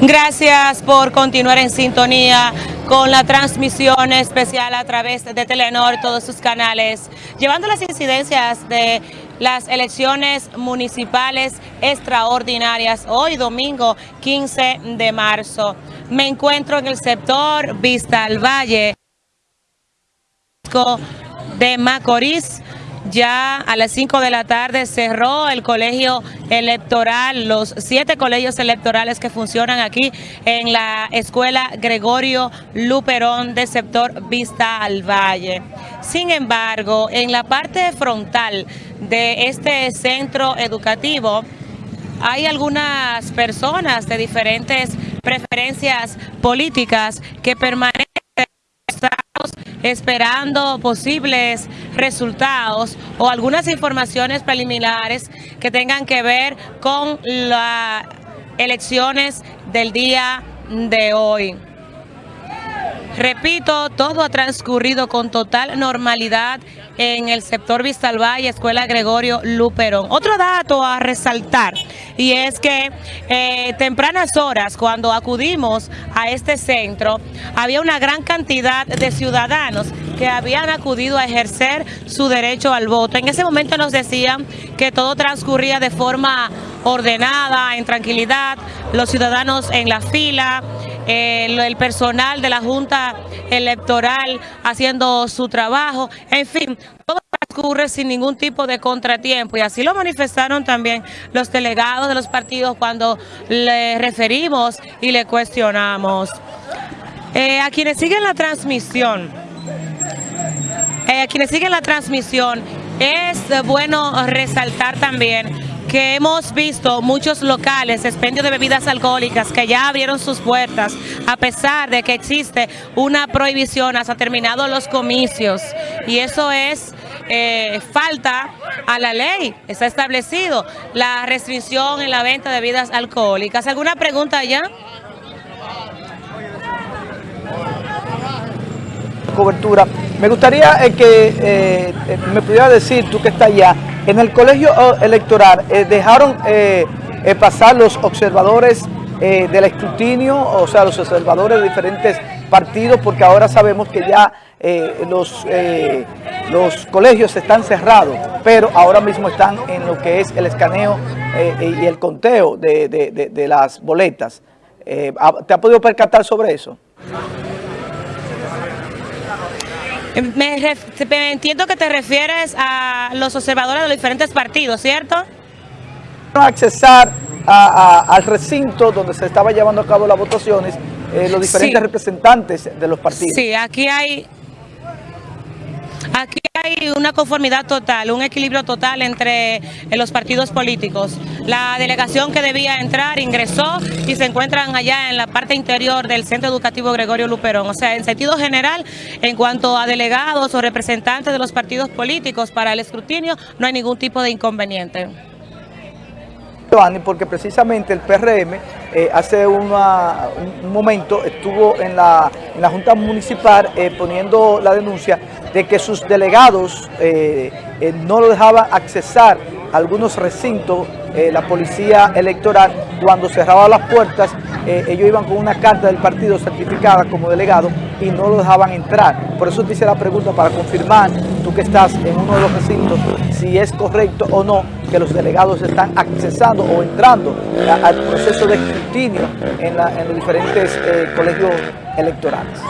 Gracias por continuar en sintonía con la transmisión especial a través de Telenor, todos sus canales, llevando las incidencias de las elecciones municipales extraordinarias hoy domingo 15 de marzo. Me encuentro en el sector Vista al Valle de Macorís, ya a las 5 de la tarde cerró el colegio electoral, los siete colegios electorales que funcionan aquí en la escuela Gregorio Luperón del sector Vista al Valle. Sin embargo, en la parte frontal de este centro educativo hay algunas personas de diferentes preferencias políticas que permanecen esperando posibles resultados o algunas informaciones preliminares que tengan que ver con las elecciones del día de hoy. Repito, todo ha transcurrido con total normalidad en el sector Vistalvalle, Escuela Gregorio Luperón. Otro dato a resaltar y es que eh, tempranas horas cuando acudimos a este centro había una gran cantidad de ciudadanos que habían acudido a ejercer su derecho al voto. En ese momento nos decían que todo transcurría de forma ordenada, en tranquilidad, los ciudadanos en la fila, eh, el personal de la Junta Electoral haciendo su trabajo, en fin, todo transcurre sin ningún tipo de contratiempo y así lo manifestaron también los delegados de los partidos cuando le referimos y le cuestionamos. Eh, a quienes siguen la transmisión, eh, a quienes siguen la transmisión, es bueno resaltar también que hemos visto muchos locales, expendio de bebidas alcohólicas que ya abrieron sus puertas a pesar de que existe una prohibición hasta terminados los comicios y eso es eh, falta a la ley, está establecido la restricción en la venta de bebidas alcohólicas. ¿Alguna pregunta ya? Cobertura. Me gustaría eh, que eh, me pudiera decir, tú que estás allá, en el colegio electoral eh, dejaron eh, eh, pasar los observadores del escrutinio, o sea, los observadores de diferentes partidos, porque ahora sabemos que ya los, los colegios están cerrados, pero ahora mismo están en lo que es el escaneo y el conteo de, de las boletas. ¿Te ha podido percatar sobre eso? Me, entiendo que te refieres a los observadores de los diferentes partidos, ¿cierto? Accesar al recinto donde se estaba llevando a cabo las votaciones, eh, los diferentes representantes de los partidos. Sí, aquí hay Aquí hay una conformidad total, un equilibrio total entre eh, los partidos políticos. La delegación que debía entrar ingresó y se encuentran allá en la parte interior del Centro Educativo Gregorio Luperón. O sea, en sentido general, en cuanto a delegados o representantes de los partidos políticos para el escrutinio, no hay ningún tipo de inconveniente porque precisamente el PRM eh, hace un momento estuvo en la, Junta Municipal eh, poniendo la denuncia de que sus delegados eh, no lo dejaban accesar a algunos recintos, la policía electoral, cuando cerraba las puertas, ellos iban con una carta del partido certificada como delegado y no lo dejaban entrar. Por eso te hice la pregunta para confirmar, tú que estás en uno de los recintos, si es correcto o no que los delegados están accesando o entrando al proceso de escrutinio en, los diferentes eh, colegios electorales.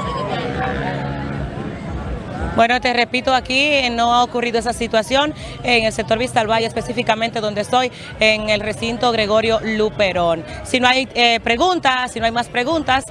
Bueno, te repito, aquí no ha ocurrido esa situación en el sector Vista al Valle, específicamente donde estoy, en el recinto Gregorio Luperón. Si no hay eh, preguntas, si no hay más preguntas,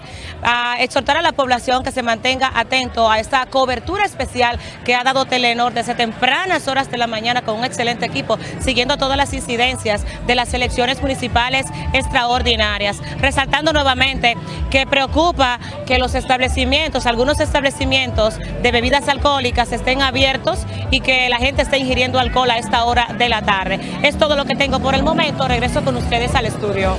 exhortar a la población que se mantenga atento a esta cobertura especial que ha dado Telenor desde tempranas horas de la mañana con un excelente equipo, siguiendo todas las incidencias de las elecciones municipales extraordinarias. Resaltando nuevamente que preocupa que los establecimientos, algunos establecimientos de bebidas alcohólicas, estén abiertos y que la gente esté ingiriendo alcohol a esta hora de la tarde. Es todo lo que tengo por el momento. Regreso con ustedes al estudio.